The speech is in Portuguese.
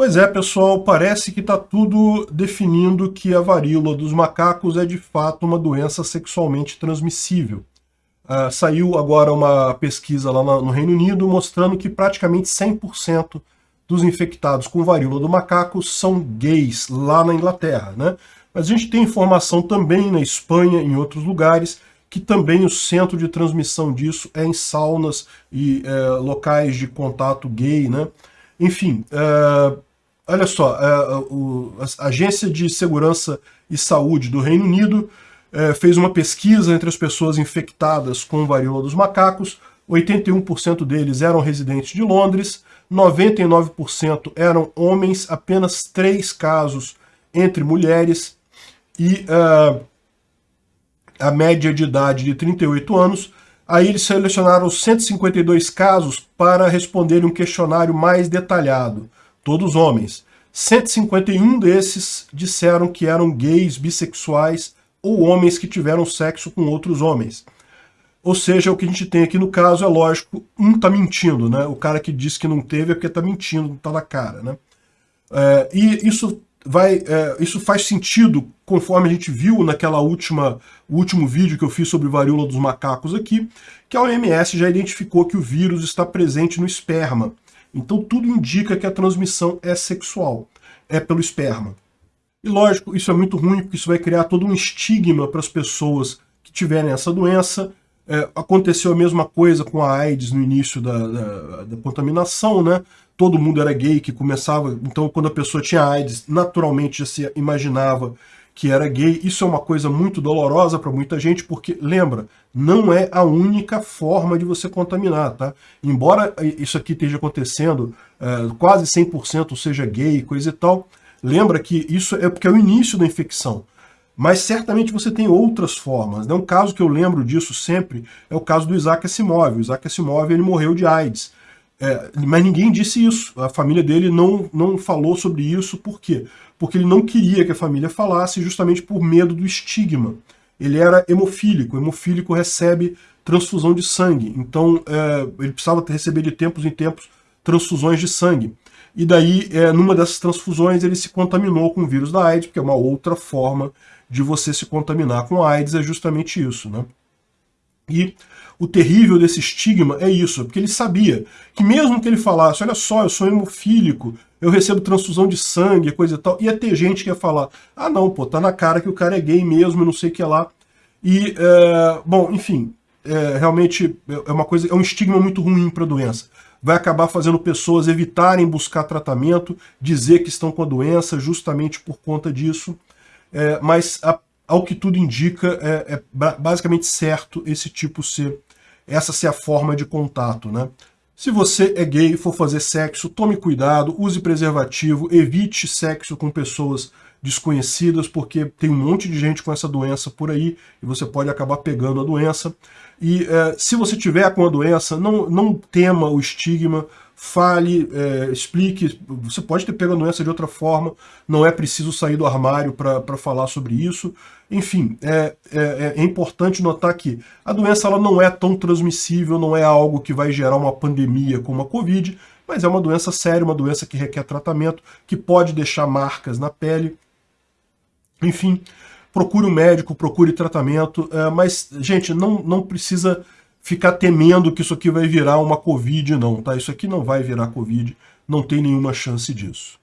Pois é, pessoal, parece que está tudo definindo que a varíola dos macacos é de fato uma doença sexualmente transmissível. Uh, saiu agora uma pesquisa lá no Reino Unido mostrando que praticamente 100% dos infectados com varíola do macaco são gays lá na Inglaterra, né? Mas a gente tem informação também na Espanha, em outros lugares, que também o centro de transmissão disso é em saunas e é, locais de contato gay, né? Enfim, é, olha só, é, a Agência de Segurança e Saúde do Reino Unido é, fez uma pesquisa entre as pessoas infectadas com varíola dos macacos, 81% deles eram residentes de Londres, 99% eram homens, apenas 3 casos entre mulheres e uh, a média de idade de 38 anos. Aí eles selecionaram 152 casos para responder um questionário mais detalhado todos homens. 151 desses disseram que eram gays, bissexuais ou homens que tiveram sexo com outros homens. Ou seja, o que a gente tem aqui no caso é lógico, um tá mentindo, né? O cara que disse que não teve é porque tá mentindo, não tá na cara, né? É, e isso vai, é, isso faz sentido conforme a gente viu naquela última, último vídeo que eu fiz sobre varíola dos macacos aqui, que a OMS já identificou que o vírus está presente no esperma. Então tudo indica que a transmissão é sexual, é pelo esperma. E lógico, isso é muito ruim, porque isso vai criar todo um estigma para as pessoas que tiverem essa doença. É, aconteceu a mesma coisa com a AIDS no início da, da, da, contaminação, né? Todo mundo era gay, que começava... Então, quando a pessoa tinha AIDS, naturalmente já se imaginava que era gay. Isso é uma coisa muito dolorosa para muita gente, porque, lembra, não é a única forma de você contaminar, tá? Embora isso aqui esteja acontecendo, é, quase 100% seja gay, coisa e tal, lembra que isso é porque é o início da infecção. Mas certamente você tem outras formas. Né? Um caso que eu lembro disso sempre é o caso do Isaac Asimov. O Isaac Asimov ele morreu de AIDS. É, mas ninguém disse isso. A família dele não, não falou sobre isso. Por quê? Porque ele não queria que a família falasse justamente por medo do estigma. Ele era hemofílico. O hemofílico recebe transfusão de sangue. Então é, ele precisava receber de tempos em tempos transfusões de sangue. E daí, é, numa dessas transfusões, ele se contaminou com o vírus da AIDS, porque é uma outra forma de você se contaminar com AIDS, é justamente isso. Né? E o terrível desse estigma é isso, porque ele sabia que mesmo que ele falasse, olha só, eu sou hemofílico, eu recebo transfusão de sangue, coisa e tal, ia ter gente que ia falar, ah não, pô, tá na cara que o cara é gay mesmo, não sei o que lá. E, é, bom, enfim, é, realmente é uma coisa, é um estigma muito ruim para a doença. Vai acabar fazendo pessoas evitarem buscar tratamento, dizer que estão com a doença justamente por conta disso. É, mas, a, ao que tudo indica, é, é basicamente certo esse tipo ser essa ser a forma de contato, né? Se você é gay e for fazer sexo, tome cuidado, use preservativo, evite sexo com pessoas desconhecidas, porque tem um monte de gente com essa doença por aí e você pode acabar pegando a doença. E é, se você tiver com a doença, não, não tema o estigma, fale, é, explique, você pode ter pego a doença de outra forma, não é preciso sair do armário para falar sobre isso. Enfim, é, é, é, importante notar que a doença ela não é tão transmissível, não é algo que vai gerar uma pandemia como a Covid, mas é uma doença séria, uma doença que requer tratamento, que pode deixar marcas na pele. Enfim, procure um médico, procure tratamento, é, mas, gente, não, não precisa ficar temendo que isso aqui vai virar uma Covid, não, tá? Isso aqui não vai virar Covid, não tem nenhuma chance disso.